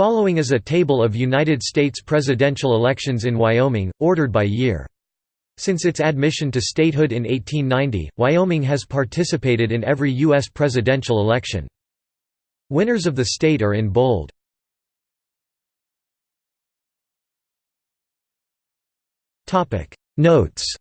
Following is a table of United States presidential elections in Wyoming, ordered by year. Since its admission to statehood in 1890, Wyoming has participated in every U.S. presidential election. Winners of the state are in bold. Notes